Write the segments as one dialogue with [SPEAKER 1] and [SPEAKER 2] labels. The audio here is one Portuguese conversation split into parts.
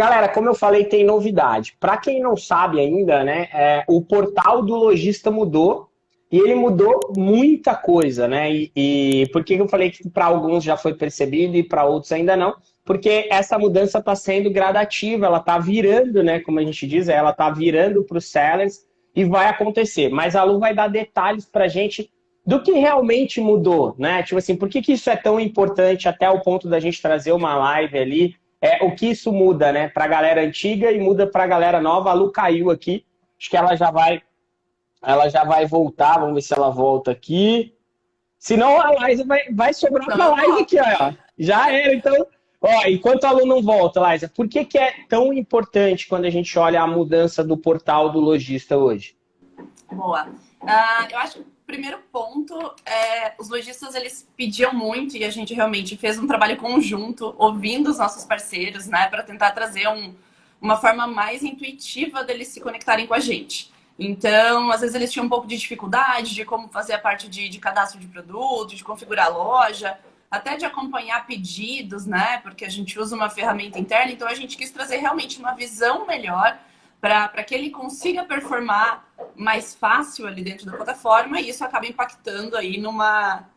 [SPEAKER 1] galera, como eu falei, tem novidade. Para quem não sabe ainda, né, é, o portal do lojista mudou e ele mudou muita coisa, né? E, e por que eu falei que para alguns já foi percebido e para outros ainda não? Porque essa mudança está sendo gradativa, ela está virando, né? Como a gente diz, ela está virando para os sellers e vai acontecer. Mas a Lu vai dar detalhes para a gente do que realmente mudou, né? Tipo assim, por que, que isso é tão importante até o ponto da gente trazer uma live ali? É, o que isso muda, né? Para a galera antiga e muda para a galera nova. A Lu caiu aqui, acho que ela já vai, ela já vai voltar. Vamos ver se ela volta aqui. Senão a Liza vai, vai sobrar para a live aqui, ó. Já era, então. Ó, enquanto a Lu não volta, Liza, por que, que é tão importante quando a gente olha a mudança do portal do lojista hoje?
[SPEAKER 2] Boa. Uh, eu acho primeiro ponto é os lojistas eles pediam muito e a gente realmente fez um trabalho conjunto, ouvindo os nossos parceiros, né, para tentar trazer um, uma forma mais intuitiva deles se conectarem com a gente. Então, às vezes eles tinham um pouco de dificuldade de como fazer a parte de, de cadastro de produto, de configurar a loja, até de acompanhar pedidos, né? Porque a gente usa uma ferramenta interna, então a gente quis trazer realmente uma visão melhor para que ele consiga performar mais fácil ali dentro da plataforma e isso acaba impactando aí numa,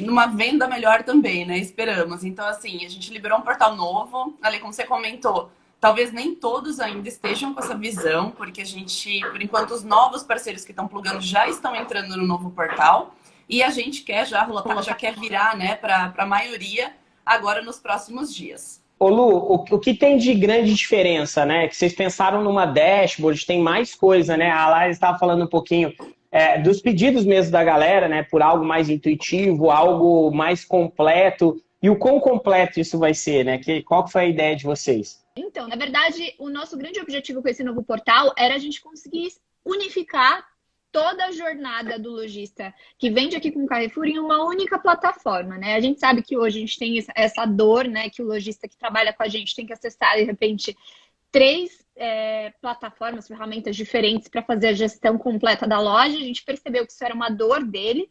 [SPEAKER 2] numa venda melhor também, né? Esperamos. Então, assim, a gente liberou um portal novo. Ali, como você comentou, talvez nem todos ainda estejam com essa visão, porque a gente, por enquanto, os novos parceiros que estão plugando já estão entrando no novo portal e a gente quer já, já quer virar, né, para a maioria agora nos próximos dias.
[SPEAKER 1] Ô Lu, o, o, que tem de grande diferença, né? Que vocês pensaram numa dashboard, tem mais coisa, né? A Laís estava falando um pouquinho é, dos pedidos mesmo da galera, né? Por algo mais intuitivo, algo mais completo. E o quão completo isso vai ser, né? Que, qual que foi a ideia de vocês?
[SPEAKER 3] Então, na verdade, o nosso grande objetivo com esse novo portal era a gente conseguir unificar toda a jornada do lojista que vende aqui com o Carrefour em uma única plataforma, né? A gente sabe que hoje a gente tem essa dor, né? Que o lojista que trabalha com a gente tem que acessar, de repente, três é, plataformas, ferramentas diferentes para fazer a gestão completa da loja. A gente percebeu que isso era uma dor dele.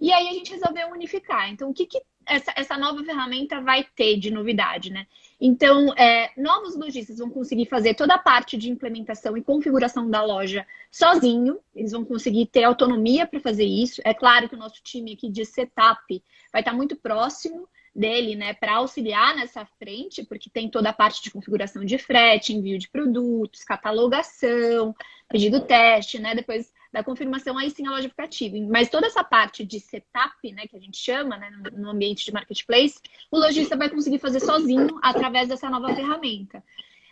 [SPEAKER 3] E aí a gente resolveu unificar. Então, o que, que essa, essa nova ferramenta vai ter de novidade, né? Então, é, novos lojistas vão conseguir fazer toda a parte de implementação e configuração da loja sozinho, eles vão conseguir ter autonomia para fazer isso. É claro que o nosso time aqui de setup vai estar muito próximo dele, né, para auxiliar nessa frente, porque tem toda a parte de configuração de frete, envio de produtos, catalogação, pedido teste, né, depois da confirmação, aí sim a loja fica ativa. Mas toda essa parte de setup, né, que a gente chama, né, no ambiente de marketplace, o lojista vai conseguir fazer sozinho através dessa nova ferramenta.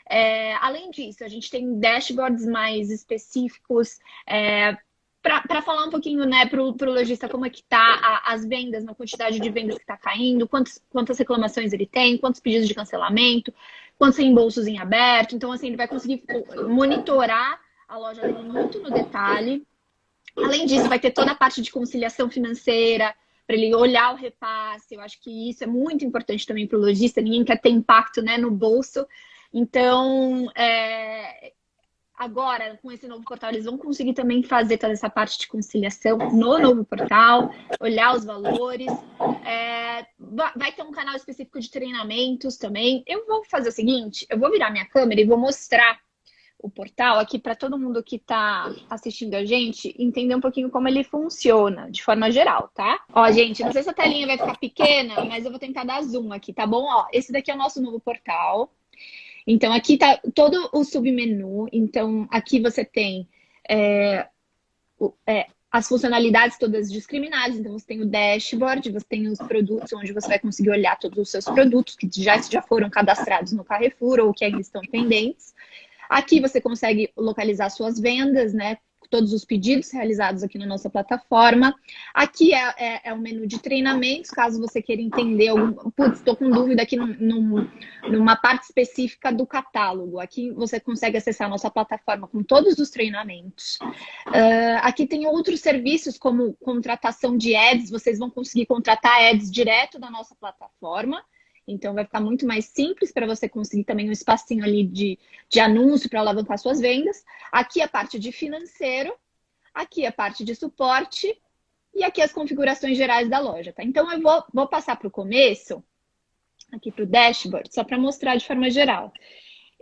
[SPEAKER 3] É, além disso, a gente tem dashboards mais específicos é, para falar um pouquinho né, para o lojista como é que tá a, as vendas, na quantidade de vendas que está caindo, quantos, quantas reclamações ele tem, quantos pedidos de cancelamento, quantos reembolsos em aberto. Então, assim, ele vai conseguir monitorar a loja muito no detalhe. Além disso, vai ter toda a parte de conciliação financeira, para ele olhar o repasse. Eu acho que isso é muito importante também para o lojista. Ninguém quer ter impacto né, no bolso. Então, é, agora, com esse novo portal, eles vão conseguir também fazer toda essa parte de conciliação no novo portal, olhar os valores. É, vai ter um canal específico de treinamentos também. Eu vou fazer o seguinte: eu vou virar minha câmera e vou mostrar o portal aqui para todo mundo que está assistindo a gente entender um pouquinho como ele funciona, de forma geral, tá? Ó, gente, não sei se a telinha vai ficar pequena, mas eu vou tentar dar zoom aqui, tá bom? Ó, esse daqui é o nosso novo portal. Então, aqui tá todo o submenu. Então, aqui você tem é, é, as funcionalidades todas discriminadas. Então, você tem o dashboard, você tem os produtos, onde você vai conseguir olhar todos os seus produtos que já, já foram cadastrados no Carrefour ou que ainda estão pendentes. Aqui você consegue localizar suas vendas, né? Todos os pedidos realizados aqui na nossa plataforma. Aqui é, é, é o menu de treinamentos, caso você queira entender algum. Putz, estou com dúvida aqui num, num, numa parte específica do catálogo. Aqui você consegue acessar a nossa plataforma com todos os treinamentos. Uh, aqui tem outros serviços, como contratação de ads. Vocês vão conseguir contratar ads direto da nossa plataforma. Então vai ficar muito mais simples para você conseguir também um espacinho ali de, de anúncio para alavancar suas vendas. Aqui a parte de financeiro, aqui a parte de suporte e aqui as configurações gerais da loja, tá? Então eu vou, vou passar para o começo, aqui para o dashboard, só para mostrar de forma geral.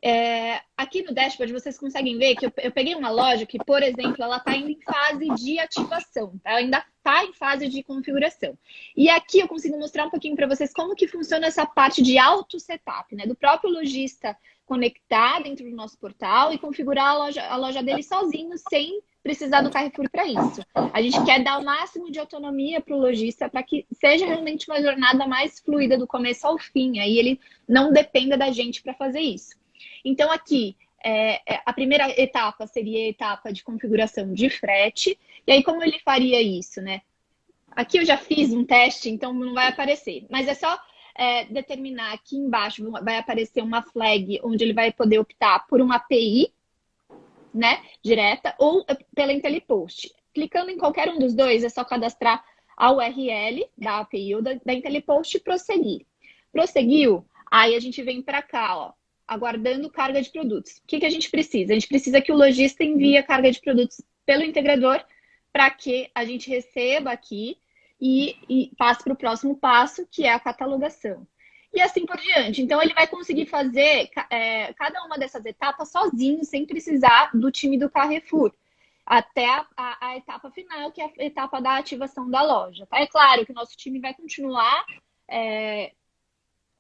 [SPEAKER 3] É, aqui no dashboard vocês conseguem ver que eu, eu peguei uma loja que, por exemplo, ela está indo em fase de ativação, tá? ela ainda está em fase de configuração. E aqui eu consigo mostrar um pouquinho para vocês como que funciona essa parte de auto-setup, né? Do próprio lojista conectar dentro do nosso portal e configurar a loja, a loja dele sozinho, sem precisar do Carrefour para isso. A gente quer dar o máximo de autonomia para o lojista para que seja realmente uma jornada mais fluida do começo ao fim. Aí ele não dependa da gente para fazer isso. Então, aqui, é, é, a primeira etapa seria a etapa de configuração de frete. E aí, como ele faria isso, né? Aqui eu já fiz um teste, então não vai aparecer. Mas é só é, determinar aqui embaixo, vai aparecer uma flag onde ele vai poder optar por uma API, né, direta, ou pela IntelliPost. Clicando em qualquer um dos dois, é só cadastrar a URL da API ou da, da IntelliPost e prosseguir. Prosseguiu, aí a gente vem para cá, ó, aguardando carga de produtos. O que, que a gente precisa? A gente precisa que o lojista envie a carga de produtos pelo integrador para que a gente receba aqui e, e passe para o próximo passo, que é a catalogação. E assim por diante. Então, ele vai conseguir fazer é, cada uma dessas etapas sozinho, sem precisar do time do Carrefour, até a, a, a, etapa final, que é a etapa da ativação da loja. Tá? É claro que o nosso time vai continuar é,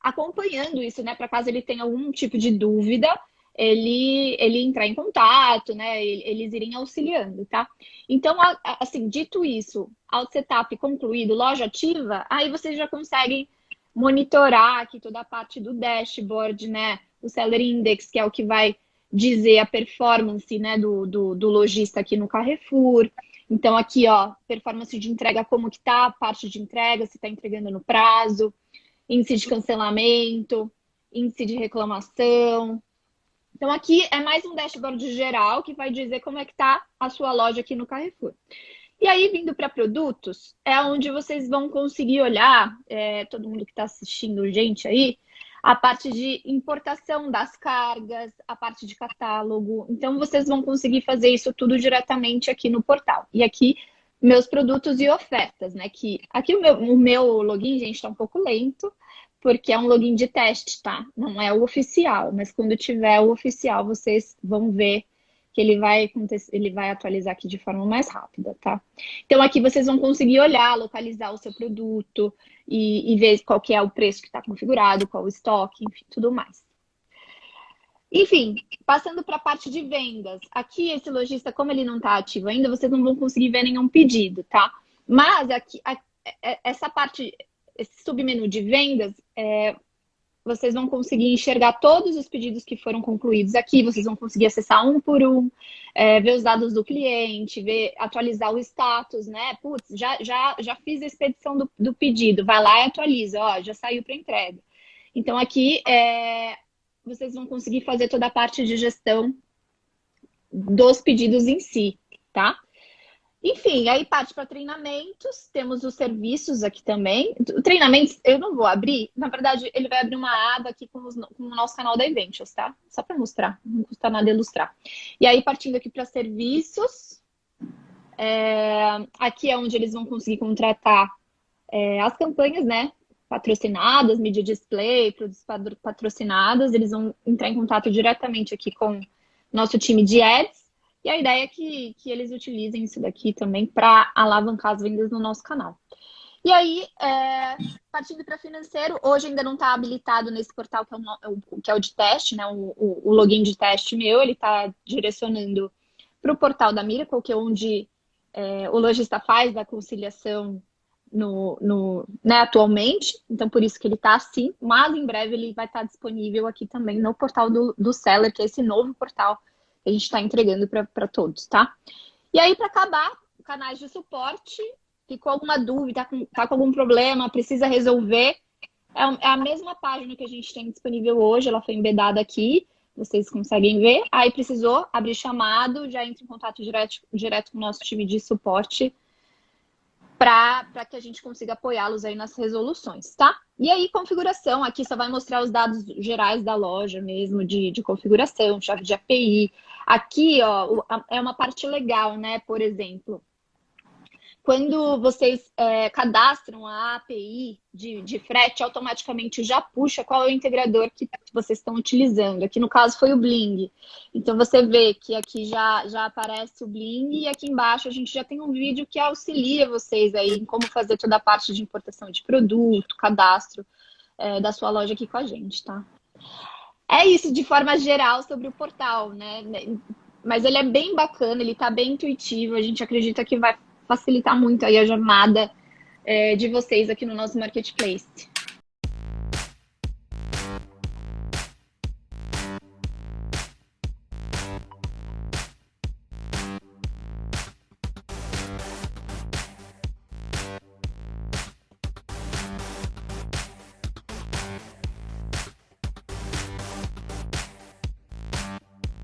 [SPEAKER 3] acompanhando isso, né? Para caso ele tenha algum tipo de dúvida, ele, ele entrar em contato, né? Eles irem auxiliando, tá? Então, assim, dito isso, ao setup concluído, loja ativa, aí vocês já conseguem monitorar aqui toda a parte do dashboard, né? O Seller Index, que é o que vai dizer a performance né, do, do, do lojista aqui no Carrefour. Então, aqui, ó, performance de entrega, como que tá, parte de entrega, se está entregando no prazo índice de cancelamento, índice de reclamação. Então, aqui é mais um dashboard geral que vai dizer como é que está a sua loja aqui no Carrefour. E aí, vindo para produtos, é onde vocês vão conseguir olhar, é, todo mundo que está assistindo, gente aí, a parte de importação das cargas, a parte de catálogo. Então, vocês vão conseguir fazer isso tudo diretamente aqui no portal. E aqui meus produtos e ofertas, né? Que aqui o meu, o meu login, gente, está um pouco lento, porque é um login de teste, tá? Não é o oficial, mas quando tiver o oficial, vocês vão ver que ele vai, ele vai atualizar aqui de forma mais rápida, tá? Então aqui vocês vão conseguir olhar, localizar o seu produto e, e ver qual que é o preço que está configurado, qual o estoque, enfim, tudo mais. Enfim, passando para a parte de vendas. Aqui, esse lojista, como ele não está ativo ainda, vocês não vão conseguir ver nenhum pedido, tá? Mas aqui, a, é, essa parte, esse submenu de vendas, é, vocês vão conseguir enxergar todos os pedidos que foram concluídos aqui. Vocês vão conseguir acessar um por um, é, ver os dados do cliente, ver, atualizar o status, né? Putz, já, já, já fiz a expedição do, do pedido. Vai lá e atualiza. Ó, já saiu para entrega. Então, aqui é, vocês vão conseguir fazer toda a parte de gestão dos pedidos em si, tá? Enfim, aí parte para treinamentos, temos os serviços aqui também. Treinamentos eu não vou abrir, na verdade ele vai abrir uma aba aqui com, os, com o nosso canal da Eventials, tá? Só para mostrar, não custa nada ilustrar. E aí partindo aqui para serviços, é, aqui é onde eles vão conseguir contratar é, as campanhas, né? Patrocinadas, mídia display, produtos patrocinadas, eles vão entrar em contato diretamente aqui com nosso time de ads. E a ideia é que, que eles utilizem isso daqui também para alavancar as vendas no nosso canal. E aí, é, partindo para financeiro, hoje ainda não está habilitado nesse portal que é o, que é o de teste, né? O, o, o login de teste meu, ele está direcionando para o portal da Miracle, que é onde é, o lojista faz a conciliação no, no, né, atualmente, então por isso que ele está assim, mas em breve ele vai estar tá disponível aqui também no portal do, do Seller, que é esse novo portal que a gente está entregando para todos, tá? E aí, para acabar, canais de suporte, ficou alguma dúvida, tá com, tá com algum problema, precisa resolver, é, é a mesma página que a gente tem disponível hoje, ela foi embedada aqui, vocês conseguem ver. Aí precisou abrir chamado, já entra em contato direto, direto com o nosso time de suporte para que a gente consiga apoiá-los aí nas resoluções, tá? E aí, configuração, aqui só vai mostrar os dados gerais da loja mesmo, de, de configuração, chave de API. Aqui, ó, é uma parte legal, né? Por exemplo, quando vocês é, cadastram a API de, de frete, automaticamente já puxa qual é o integrador que vocês estão utilizando. Aqui no caso foi o Bling. Então você vê que aqui já, já aparece o Bling e aqui embaixo a gente já tem um vídeo que auxilia vocês aí em como fazer toda a parte de importação de produto, cadastro é, da sua loja aqui com a gente, tá? É isso de forma geral sobre o portal, né? Mas ele é bem bacana, ele tá bem intuitivo, a gente acredita que vai facilitar muito aí a jornada é, de vocês aqui no nosso marketplace.